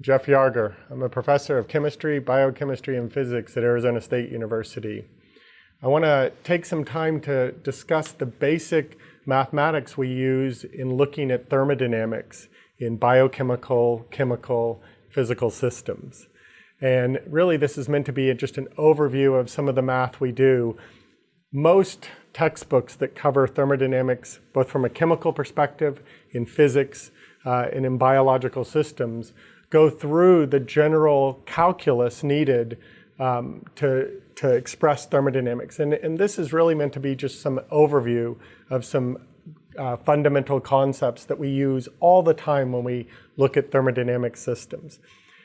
Jeff Yarger. I'm a professor of chemistry, biochemistry, and physics at Arizona State University. I want to take some time to discuss the basic mathematics we use in looking at thermodynamics in biochemical, chemical, physical systems. And really this is meant to be just an overview of some of the math we do. Most textbooks that cover thermodynamics, both from a chemical perspective, in physics, uh, and in biological systems, go through the general calculus needed um, to, to express thermodynamics. And, and this is really meant to be just some overview of some uh, fundamental concepts that we use all the time when we look at thermodynamic systems.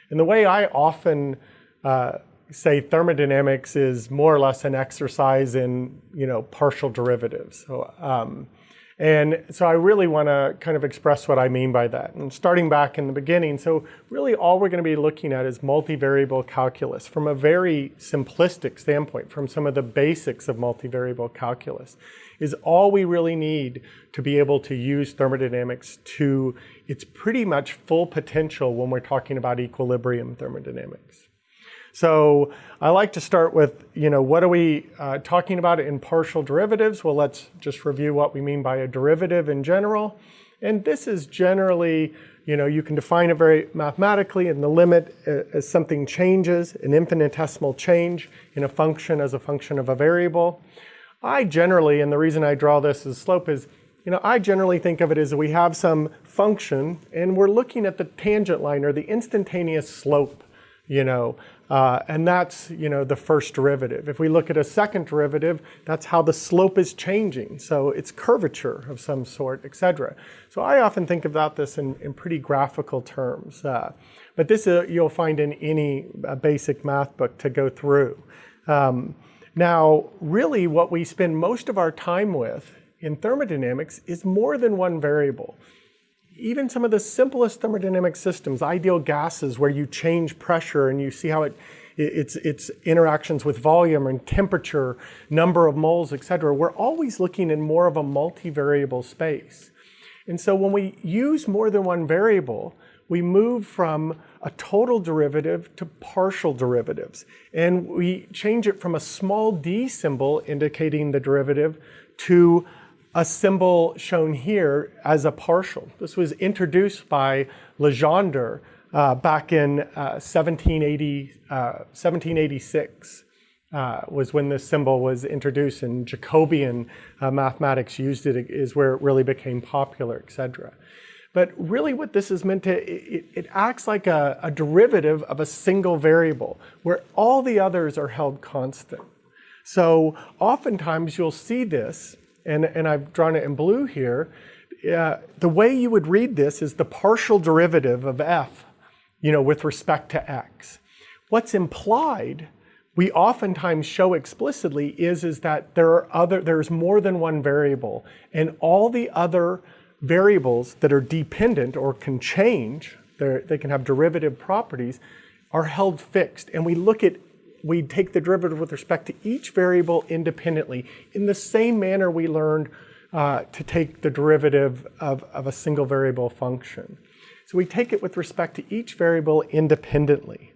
And the way I often uh, say thermodynamics is more or less an exercise in, you know, partial derivatives. So, um, and so I really want to kind of express what I mean by that. And starting back in the beginning, so really all we're going to be looking at is multivariable calculus from a very simplistic standpoint, from some of the basics of multivariable calculus, is all we really need to be able to use thermodynamics to its pretty much full potential when we're talking about equilibrium thermodynamics. So I like to start with, you know, what are we uh, talking about in partial derivatives? Well, let's just review what we mean by a derivative in general. And this is generally, you know, you can define it very mathematically and the limit uh, as something changes, an infinitesimal change in a function as a function of a variable. I generally, and the reason I draw this as slope is, you know, I generally think of it as we have some function and we're looking at the tangent line or the instantaneous slope, you know, uh, and that's, you know, the first derivative. If we look at a second derivative, that's how the slope is changing. So it's curvature of some sort, etc. So I often think about this in, in pretty graphical terms. Uh, but this uh, you'll find in any uh, basic math book to go through. Um, now, really what we spend most of our time with in thermodynamics is more than one variable even some of the simplest thermodynamic systems, ideal gases where you change pressure and you see how it, its, its interactions with volume and temperature, number of moles, etc. We're always looking in more of a multivariable space. And so when we use more than one variable, we move from a total derivative to partial derivatives. And we change it from a small d symbol indicating the derivative to a symbol shown here as a partial. This was introduced by Legendre uh, back in uh, 1780, uh, 1786 uh, was when this symbol was introduced and Jacobian uh, mathematics used it is where it really became popular, etc. But really what this is meant to, it, it acts like a, a derivative of a single variable where all the others are held constant. So oftentimes you'll see this and, and I've drawn it in blue here, uh, the way you would read this is the partial derivative of f, you know, with respect to x. What's implied, we oftentimes show explicitly, is, is that there are other, there's more than one variable, and all the other variables that are dependent or can change, they can have derivative properties, are held fixed. And we look at we take the derivative with respect to each variable independently in the same manner we learned uh, to take the derivative of, of a single variable function. So we take it with respect to each variable independently.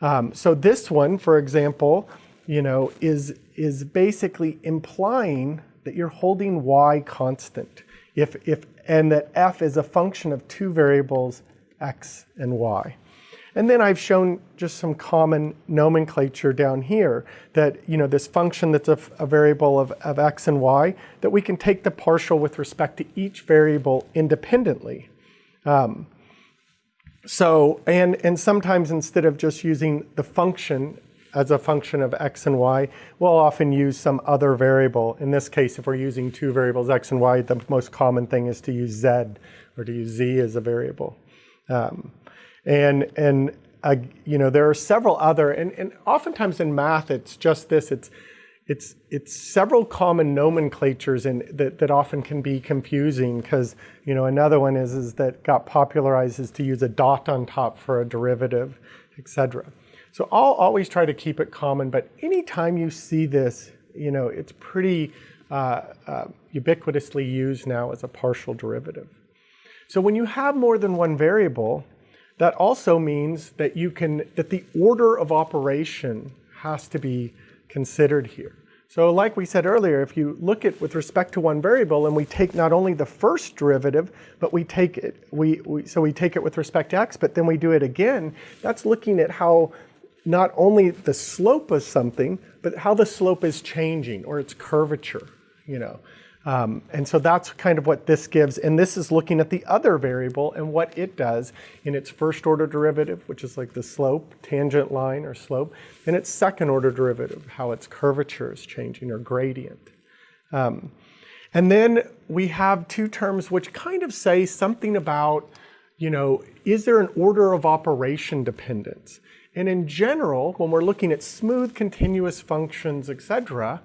Um, so this one, for example, you know, is, is basically implying that you're holding y constant if, if, and that f is a function of two variables, x and y. And then I've shown just some common nomenclature down here that, you know, this function that's a, a, variable of, of x and y, that we can take the partial with respect to each variable independently. Um, so, and, and sometimes instead of just using the function as a function of x and y, we'll often use some other variable. In this case, if we're using two variables, x and y, the most common thing is to use z or to use z as a variable. Um, and, and uh, you know, there are several other, and, and oftentimes in math, it's just this, it's, it's, it's several common nomenclatures in, that, that often can be confusing because, you know, another one is, is that got popularized is to use a dot on top for a derivative, etc. So I'll always try to keep it common, but anytime you see this, you know, it's pretty uh, uh, ubiquitously used now as a partial derivative. So when you have more than one variable, that also means that you can, that the order of operation has to be considered here. So like we said earlier, if you look at with respect to one variable and we take not only the first derivative, but we take it, we, we, so we take it with respect to x, but then we do it again, that's looking at how not only the slope of something, but how the slope is changing or its curvature, you know. Um, and so that's kind of what this gives. And this is looking at the other variable and what it does in its first order derivative, which is like the slope, tangent line or slope, and its second order derivative, how its curvature is changing or gradient. Um, and then we have two terms which kind of say something about, you know, is there an order of operation dependence? And in general, when we're looking at smooth continuous functions, et cetera,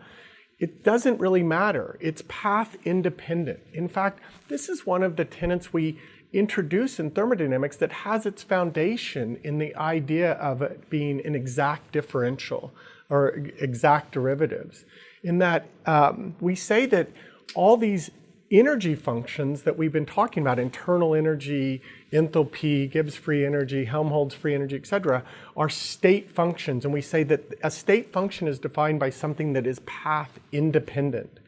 it doesn't really matter. It's path independent. In fact, this is one of the tenets we introduce in thermodynamics that has its foundation in the idea of it being an exact differential or exact derivatives. In that um, we say that all these energy functions that we've been talking about, internal energy, enthalpy, Gibbs free energy, Helmholtz free energy, et cetera, are state functions. And we say that a state function is defined by something that is path independent.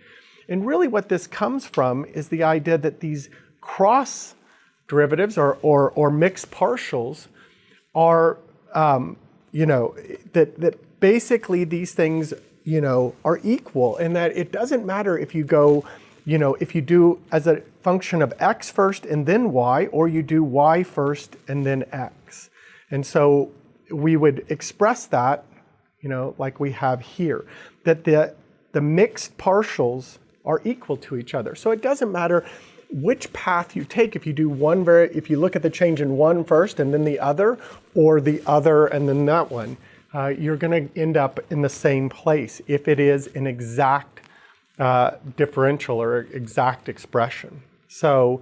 And really what this comes from is the idea that these cross derivatives or, or, or mixed partials are, um, you know, that, that basically these things, you know, are equal and that it doesn't matter if you go you know, if you do as a function of x first and then y, or you do y first and then x. And so we would express that, you know, like we have here, that the, the mixed partials are equal to each other. So it doesn't matter which path you take if you do one very, if you look at the change in one first and then the other, or the other and then that one, uh, you're going to end up in the same place if it is an exact uh, differential or exact expression. So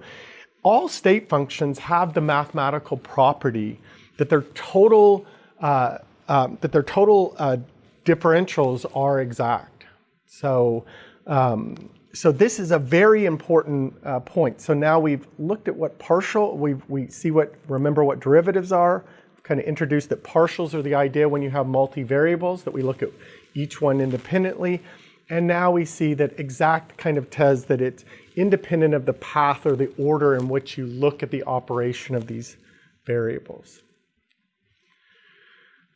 all state functions have the mathematical property that their total, uh, um, that their total uh, differentials are exact. So, um, so this is a very important uh, point. So now we've looked at what partial, we we see what, remember what derivatives are, kind of introduced that partials are the idea when you have multivariables, that we look at each one independently. And now we see that exact kind of says that it's independent of the path or the order in which you look at the operation of these variables.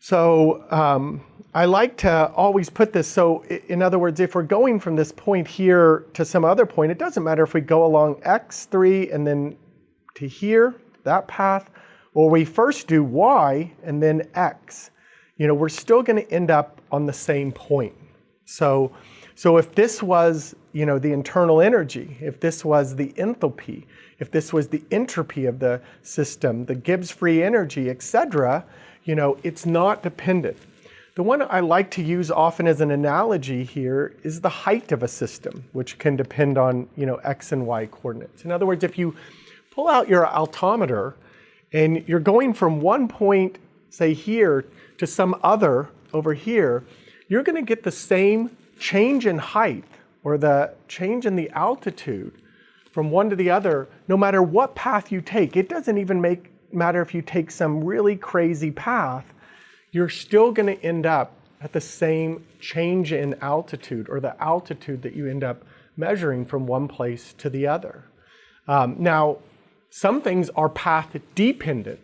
So um, I like to always put this, so in other words, if we're going from this point here to some other point, it doesn't matter if we go along x3 and then to here, that path, or we first do y and then x. You know, we're still going to end up on the same point. So so if this was, you know, the internal energy, if this was the enthalpy, if this was the entropy of the system, the Gibbs free energy, etc., you know, it's not dependent. The one I like to use often as an analogy here is the height of a system, which can depend on, you know, x and y coordinates. In other words, if you pull out your altimeter and you're going from one point, say here, to some other over here, you're going to get the same change in height or the change in the altitude from one to the other, no matter what path you take, it doesn't even make matter if you take some really crazy path, you're still going to end up at the same change in altitude or the altitude that you end up measuring from one place to the other. Um, now, some things are path dependent.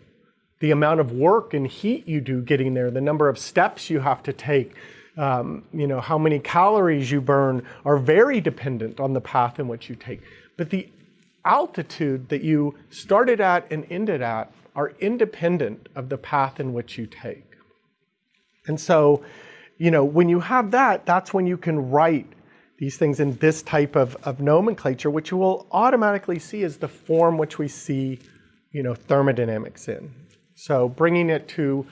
The amount of work and heat you do getting there, the number of steps you have to take, um, you know, how many calories you burn are very dependent on the path in which you take. But the altitude that you started at and ended at are independent of the path in which you take. And so, you know, when you have that, that's when you can write these things in this type of, of nomenclature, which you will automatically see as the form which we see, you know, thermodynamics in. So bringing it to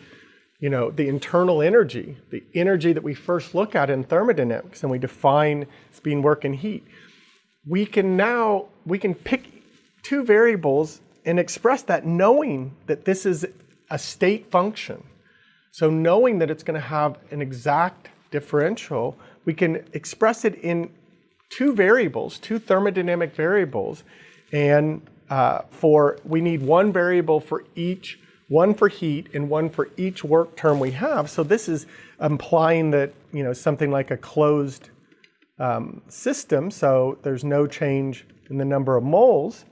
you know, the internal energy, the energy that we first look at in thermodynamics and we define speed, work, and heat, we can now, we can pick two variables and express that knowing that this is a state function. So knowing that it's going to have an exact differential, we can express it in two variables, two thermodynamic variables, and uh, for we need one variable for each one for heat and one for each work term we have. So this is implying that, you know, something like a closed um, system, so there's no change in the number of moles.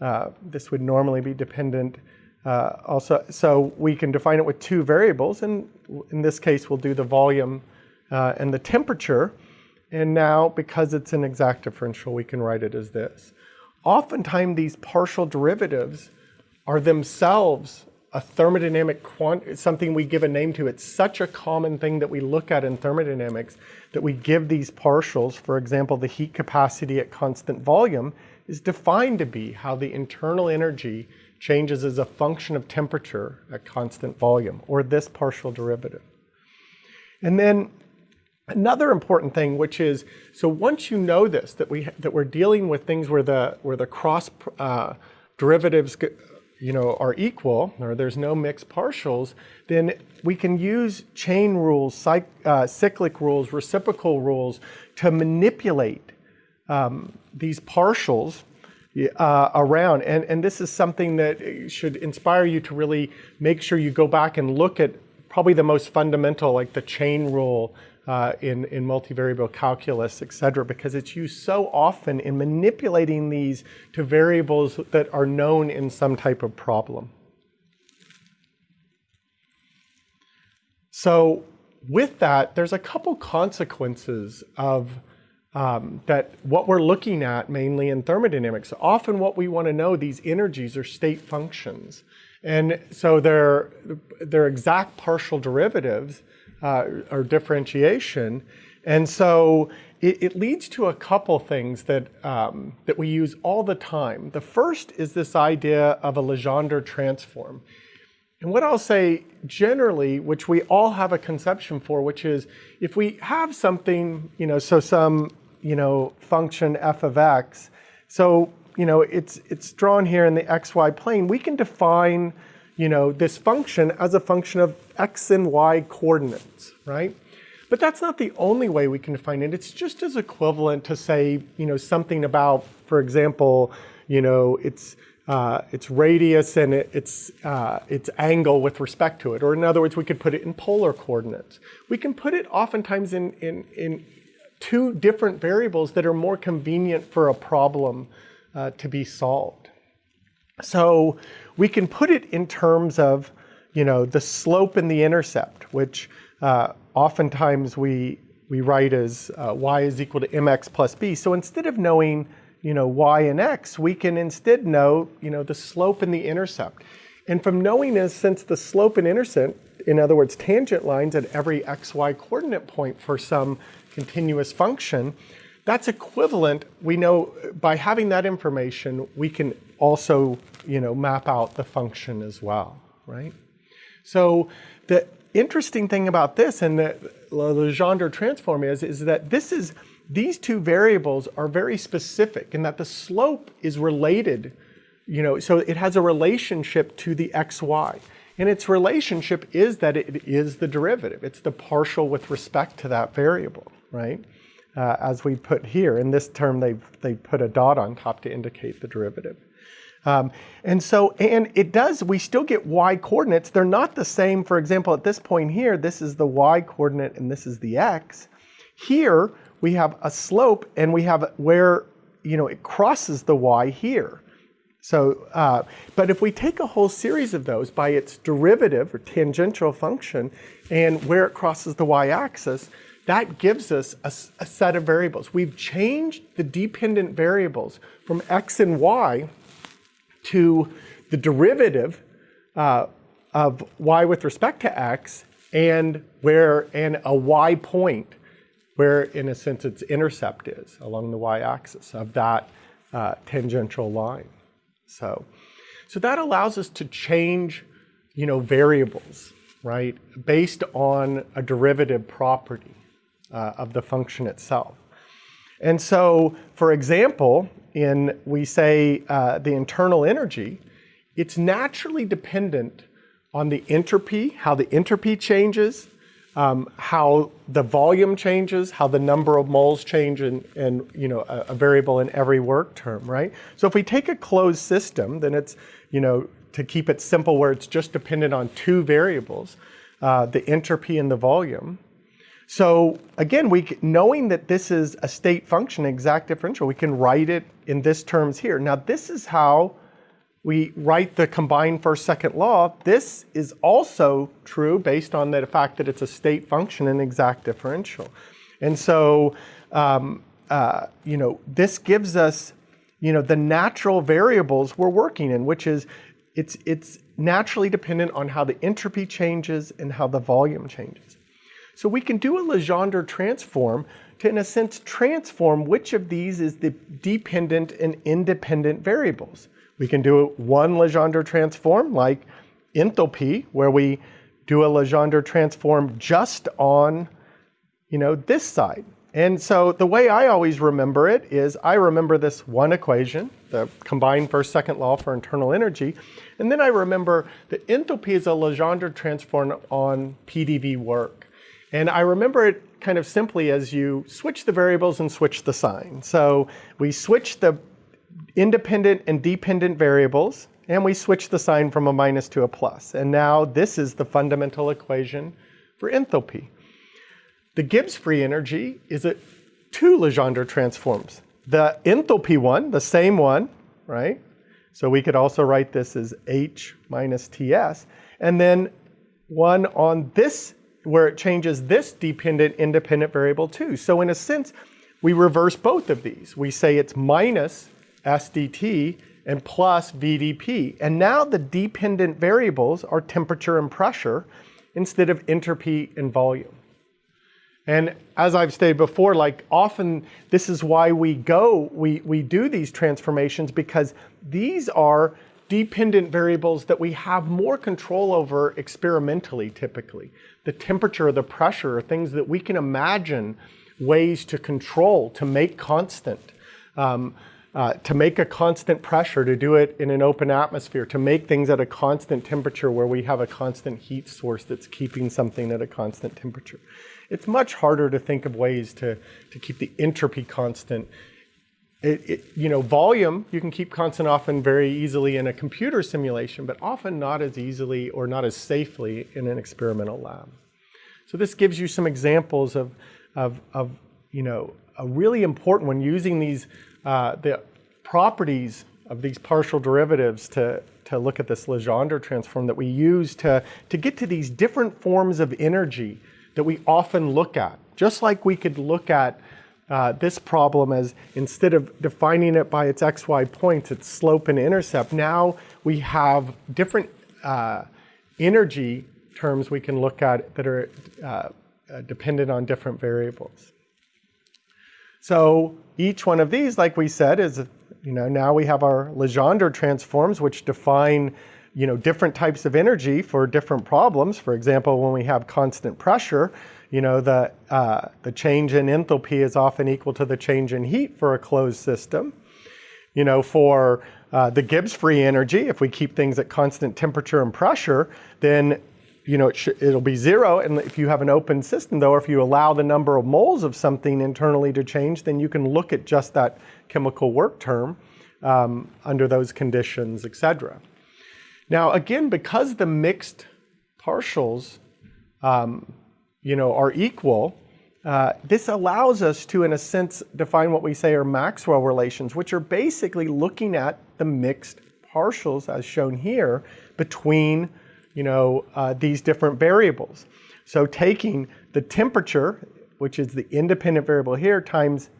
Uh, this would normally be dependent uh, also, so we can define it with two variables, and in this case, we'll do the volume uh, and the temperature. And now, because it's an exact differential, we can write it as this. Oftentimes, these partial derivatives are themselves a thermodynamic quant something we give a name to. It's such a common thing that we look at in thermodynamics that we give these partials. For example, the heat capacity at constant volume is defined to be how the internal energy changes as a function of temperature at constant volume, or this partial derivative. And then Another important thing, which is, so once you know this, that, we, that we're dealing with things where the, where the cross uh, derivatives you know, are equal, or there's no mixed partials, then we can use chain rules, uh, cyclic rules, reciprocal rules to manipulate um, these partials uh, around. And, and this is something that should inspire you to really make sure you go back and look at probably the most fundamental, like the chain rule uh, in, in multivariable calculus, et cetera, because it's used so often in manipulating these to variables that are known in some type of problem. So with that, there's a couple consequences of um, that what we're looking at mainly in thermodynamics. Often what we want to know, these energies are state functions. And so they're, they're exact partial derivatives uh, or differentiation. And so it, it, leads to a couple things that, um, that we use all the time. The first is this idea of a Legendre transform. And what I'll say generally, which we all have a conception for, which is if we have something, you know, so some, you know, function f of x, so, you know, it's, it's drawn here in the xy plane, we can define you know, this function as a function of x and y coordinates, right? But that's not the only way we can define it. It's just as equivalent to say, you know, something about, for example, you know, its uh, its radius and it, its uh, its angle with respect to it. Or in other words, we could put it in polar coordinates. We can put it oftentimes in in in two different variables that are more convenient for a problem uh, to be solved. So we can put it in terms of, you know, the slope and the intercept, which uh, oftentimes we, we write as uh, y is equal to mx plus b. So instead of knowing, you know, y and x, we can instead know, you know, the slope and the intercept. And from knowing this, since the slope and intercept, in other words, tangent lines at every xy coordinate point for some continuous function, that's equivalent, we know by having that information, we can also you know, map out the function as well, right? So the interesting thing about this and the Legendre transform is, is that this is, these two variables are very specific in that the slope is related, you know, so it has a relationship to the xy. And its relationship is that it is the derivative. It's the partial with respect to that variable, right? Uh, as we put here. In this term, they they put a dot on top to indicate the derivative. Um, and so, and it does, we still get y coordinates. They're not the same. For example, at this point here, this is the y coordinate and this is the x. Here, we have a slope and we have where, you know, it crosses the y here. So, uh, but if we take a whole series of those by its derivative or tangential function and where it crosses the y-axis, that gives us a, a, set of variables. We've changed the dependent variables from x and y to the derivative uh, of y with respect to x and where and a y point where in a sense its intercept is along the y-axis of that uh, tangential line. So, so that allows us to change you know, variables, right, based on a derivative property uh, of the function itself. And so, for example, in we say uh, the internal energy, it's naturally dependent on the entropy, how the entropy changes, um, how the volume changes, how the number of moles change, and, and you know a, a, variable in every work term, right? So if we take a closed system, then it's you know to keep it simple where it's just dependent on two variables, uh, the entropy and the volume. So again, we knowing that this is a state function, exact differential, we can write it in this terms here. Now this is how we write the combined first second law. This is also true based on the fact that it's a state function and exact differential. And so, um, uh, you know, this gives us, you know, the natural variables we're working in, which is it's, it's naturally dependent on how the entropy changes and how the volume changes. So we can do a Legendre transform to, in a sense, transform which of these is the dependent and independent variables. We can do one Legendre transform like enthalpy, where we do a Legendre transform just on, you know, this side. And so the way I always remember it is I remember this one equation, the combined first second law for internal energy, and then I remember that enthalpy is a Legendre transform on PDV work. And I remember it kind of simply as you switch the variables and switch the sign. So we switch the independent and dependent variables, and we switch the sign from a minus to a plus. And now this is the fundamental equation for enthalpy. The Gibbs free energy is a two Legendre transforms. The enthalpy one, the same one, right? So we could also write this as H minus TS. And then one on this where it changes this dependent independent variable too. So in a sense, we reverse both of these. We say it's minus SDT and plus VDP. And now the dependent variables are temperature and pressure instead of entropy and volume. And as I've stated before, like often this is why we go, we, we do these transformations because these are dependent variables that we have more control over experimentally typically. The temperature, the pressure, are things that we can imagine ways to control, to make constant. Um, uh, to make a constant pressure, to do it in an open atmosphere, to make things at a constant temperature where we have a constant heat source that's keeping something at a constant temperature. It's much harder to think of ways to, to keep the entropy constant it, it, you know, volume you can keep constant often very easily in a computer simulation, but often not as easily or not as safely in an experimental lab. So this gives you some examples of, of, of you know, a really important when using these, uh, the properties of these partial derivatives to, to look at this Legendre transform that we use to, to get to these different forms of energy that we often look at. Just like we could look at uh, this problem as instead of defining it by its xy points, its slope and intercept, now we have different uh, energy terms we can look at that are uh, uh, dependent on different variables. So each one of these, like we said, is, you know, now we have our Legendre transforms, which define, you know, different types of energy for different problems. For example, when we have constant pressure, you know, the, uh, the change in enthalpy is often equal to the change in heat for a closed system. You know, for uh, the Gibbs free energy, if we keep things at constant temperature and pressure, then you know, it will be zero. And if you have an open system, though, if you allow the number of moles of something internally to change, then you can look at just that chemical work term um, under those conditions, et cetera. Now, again, because the mixed partials um, you know, are equal, uh, this allows us to, in a sense, define what we say are Maxwell relations, which are basically looking at the mixed partials, as shown here, between you know, uh, these different variables. So taking the temperature, which is the independent variable here, times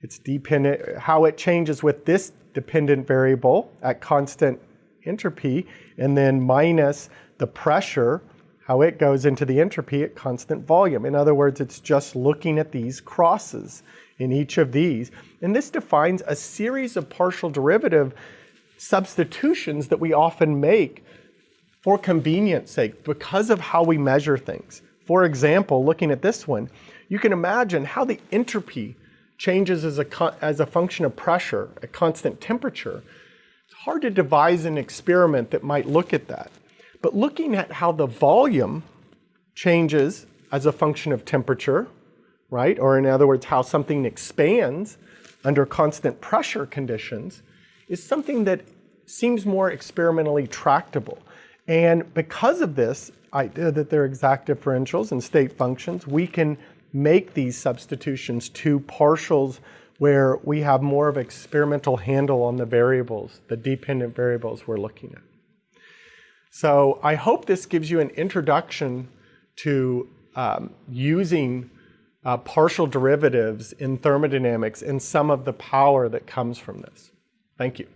its dependent, how it changes with this dependent variable at constant entropy, and then minus the pressure how it goes into the entropy at constant volume. In other words, it's just looking at these crosses in each of these. And this defines a series of partial derivative substitutions that we often make for convenience sake because of how we measure things. For example, looking at this one, you can imagine how the entropy changes as a, as a function of pressure at constant temperature. It's hard to devise an experiment that might look at that. But looking at how the volume changes as a function of temperature, right? Or in other words, how something expands under constant pressure conditions is something that seems more experimentally tractable. And because of this idea that they're exact differentials and state functions, we can make these substitutions to partials where we have more of experimental handle on the variables, the dependent variables we're looking at. So I hope this gives you an introduction to um, using uh, partial derivatives in thermodynamics and some of the power that comes from this. Thank you.